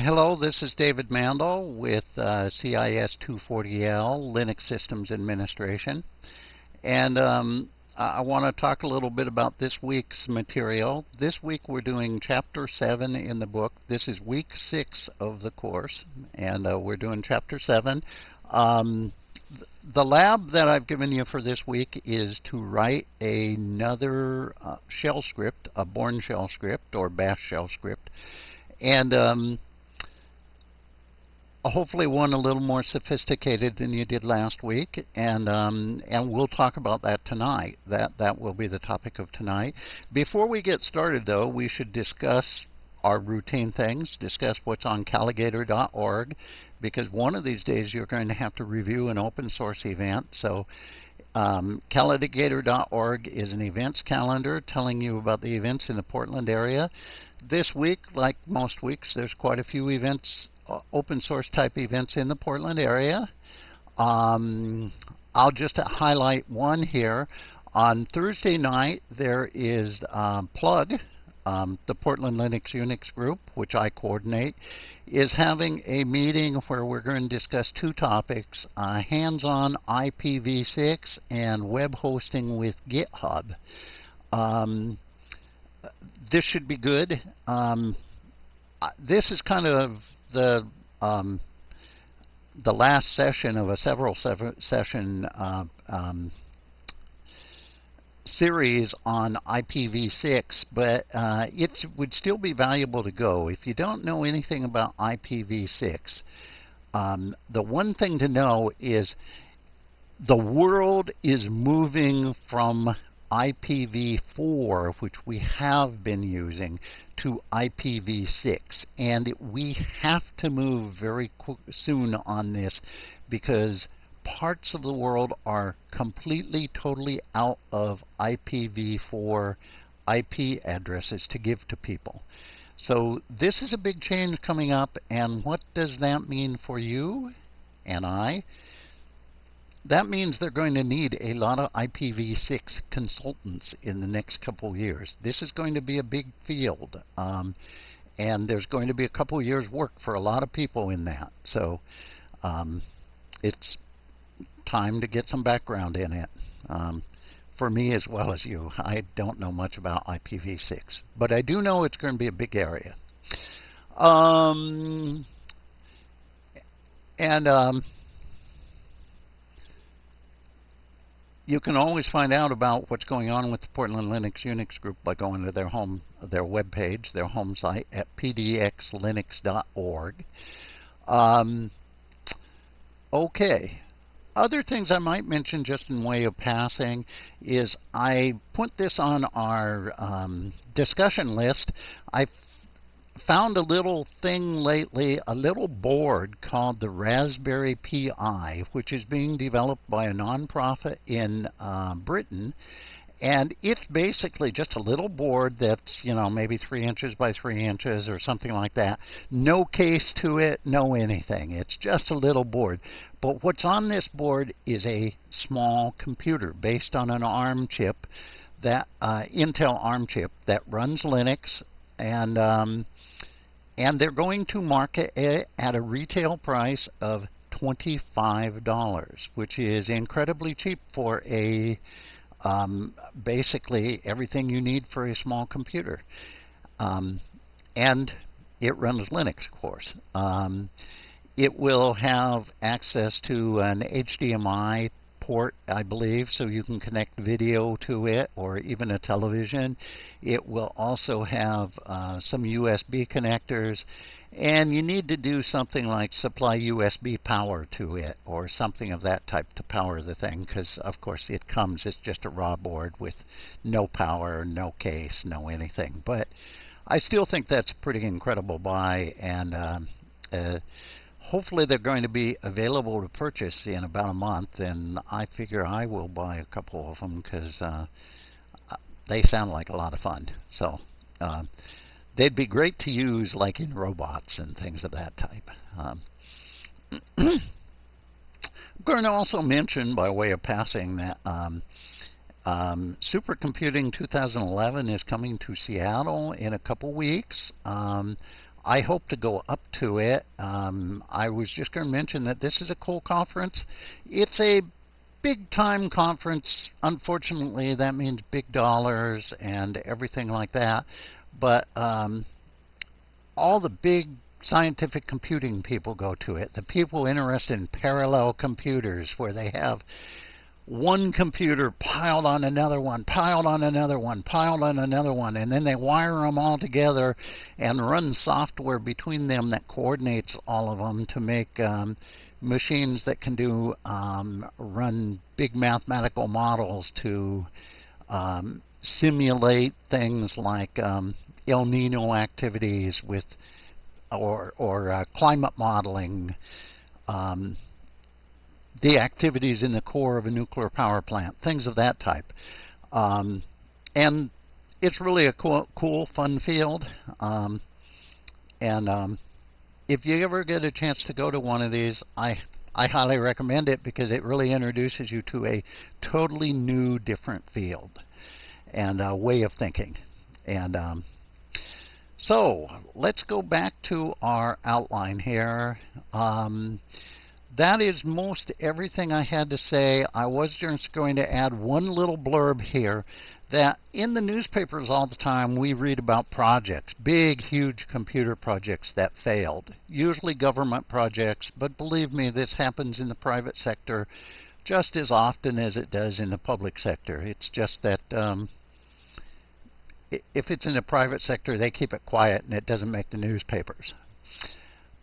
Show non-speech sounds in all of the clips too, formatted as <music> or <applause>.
Hello, this is David Mandel with uh, CIS 240L, Linux Systems Administration. And um, I want to talk a little bit about this week's material. This week we're doing Chapter 7 in the book. This is week 6 of the course, and uh, we're doing Chapter 7. Um, the lab that I've given you for this week is to write another uh, shell script, a Bourne shell script or bash shell script. And um, hopefully one a little more sophisticated than you did last week, and um, and we'll talk about that tonight. That that will be the topic of tonight. Before we get started, though, we should discuss our routine things, discuss what's on Calagator.org, because one of these days you're going to have to review an open source event. So um, is an events calendar telling you about the events in the Portland area. This week, like most weeks, there's quite a few events, uh, open source type events in the Portland area. Um, I'll just highlight one here. On Thursday night, there is um, Plug, um, the Portland Linux Unix group, which I coordinate, is having a meeting where we're going to discuss two topics, uh, hands-on IPv6 and web hosting with GitHub. Um, this should be good. Um, this is kind of the um, the last session of a several session uh, um, series on IPv6, but uh, it would still be valuable to go. If you don't know anything about IPv6, um, the one thing to know is the world is moving from IPv4, which we have been using, to IPv6. And we have to move very soon on this because parts of the world are completely, totally out of IPv4 IP addresses to give to people. So this is a big change coming up, and what does that mean for you and I? That means they're going to need a lot of IPv6 consultants in the next couple years. This is going to be a big field, um, and there's going to be a couple years' work for a lot of people in that. So um, it's time to get some background in it. Um, for me as well as you. I don't know much about IPv6, but I do know it's going to be a big area. Um, and um, you can always find out about what's going on with the Portland Linux Unix group by going to their home, their web page, their home site at pdxlinux.org. Um, okay, other things I might mention just in way of passing is I put this on our um, discussion list. I found a little thing lately, a little board called the Raspberry Pi, which is being developed by a nonprofit in uh, Britain. And it's basically just a little board that's, you know, maybe three inches by three inches or something like that. No case to it, no anything. It's just a little board. But what's on this board is a small computer based on an ARM chip, that uh, Intel ARM chip that runs Linux, and um, and they're going to market it at a retail price of $25, which is incredibly cheap for a um, basically everything you need for a small computer. Um, and it runs Linux, of course. Um, it will have access to an HDMI port, I believe, so you can connect video to it or even a television. It will also have uh, some USB connectors, and you need to do something like supply USB power to it or something of that type to power the thing because, of course, it comes, it's just a raw board with no power, no case, no anything. But I still think that's a pretty incredible buy, and um, uh, hopefully they're going to be available to purchase in about a month, and I figure I will buy a couple of them because uh, they sound like a lot of fun. So uh, they'd be great to use like in robots and things of that type. Um, I'm going to also mention, by way of passing, that um, um, Supercomputing 2011 is coming to Seattle in a couple weeks. Um, I hope to go up to it. Um, I was just going to mention that this is a cool conference. It's a big time conference. Unfortunately, that means big dollars and everything like that. But um, all the big scientific computing people go to it. The people interested in parallel computers, where they have one computer piled on another one, piled on another one, piled on another one, and then they wire them all together and run software between them that coordinates all of them to make um, machines that can do um, run big mathematical models to um, simulate things like um, El Nino activities with or or uh, climate modeling. Um, the activities in the core of a nuclear power plant, things of that type. Um, and it's really a cool, cool fun field. Um, and um, if you ever get a chance to go to one of these, I I highly recommend it because it really introduces you to a totally new, different field and uh, way of thinking. And um, so let's go back to our outline here. Um, that is most everything I had to say. I was just going to add one little blurb here that in the newspapers all the time we read about projects, big, huge computer projects that failed. Usually government projects, but believe me, this happens in the private sector just as often as it does in the public sector. It's just that um, if it's in the private sector, they keep it quiet and it doesn't make the newspapers.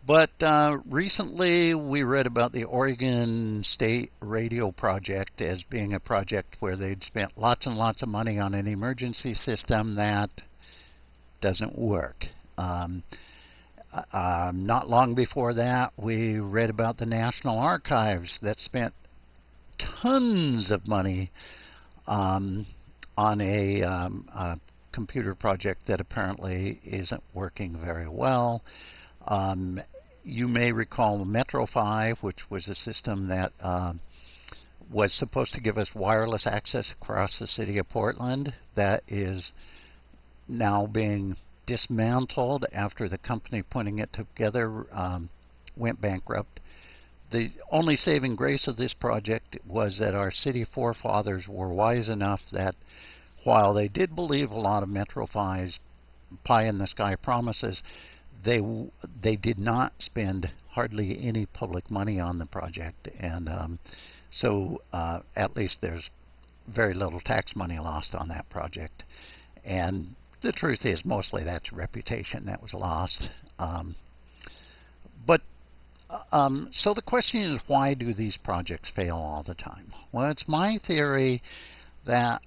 But uh, recently we read about the Oregon State Radio Project as being a project where they'd spent lots and lots of money on an emergency system that doesn't work. Um, uh, um, not long before that, we read about the National Archives that spent tons of money um, on a, um, a, computer project that apparently isn't working very well. Um, you may recall MetroFi, which was a system that uh, was supposed to give us wireless access across the city of Portland. That is now being dismantled after the company putting it together um, went bankrupt. The only saving grace of this project was that our city forefathers were wise enough that while they did believe a lot of MetroFi's pie in the sky promises, they they did not spend hardly any public money on the project, and um, so uh, at least there's very little tax money lost on that project. And the truth is, mostly that's reputation that was lost. Um, but uh, um, so the question is, why do these projects fail all the time? Well, it's my theory that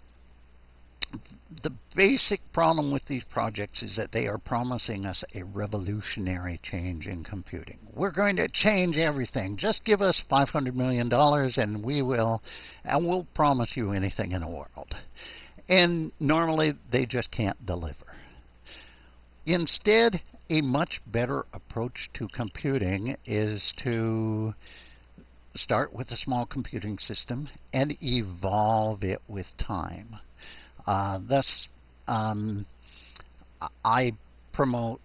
the basic problem with these projects is that they are promising us a revolutionary change in computing. We're going to change everything. Just give us $500 million and we will, and we'll promise you anything in the world. And normally they just can't deliver. Instead, a much better approach to computing is to start with a small computing system and evolve it with time. Uh, thus, um, I promote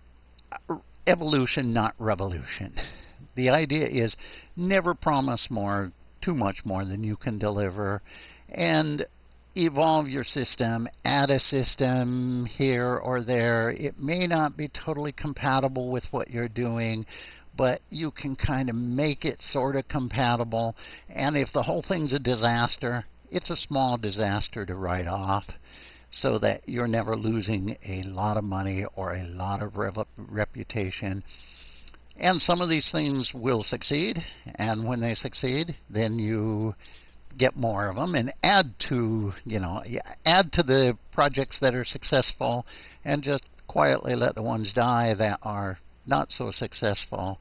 evolution, not revolution. <laughs> The idea is never promise more, too much more than you can deliver, and evolve your system, add a system here or there. It may not be totally compatible with what you're doing, but you can kind of make it sort of compatible. And if the whole thing's a disaster, it's a small disaster to write off so that you're never losing a lot of money or a lot of reputation. And some of these things will succeed, and when they succeed, then you get more of them and add to, you know, add to the projects that are successful and just quietly let the ones die that are not so successful.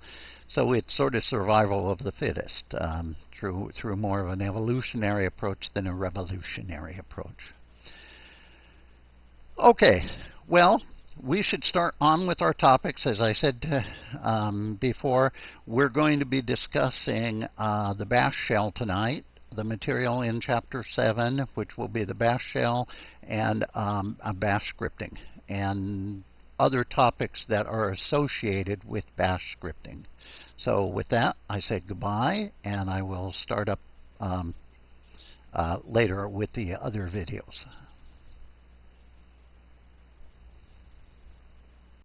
So it's sort of survival of the fittest um, through through more of an evolutionary approach than a revolutionary approach. Okay, well, we should start on with our topics. As I said um, before, we're going to be discussing uh, the bash shell tonight, the material in Chapter 7, which will be the bash shell and um, bash scripting. And other topics that are associated with bash scripting. So with that, I say goodbye, and I will start up um, uh, later with the other videos.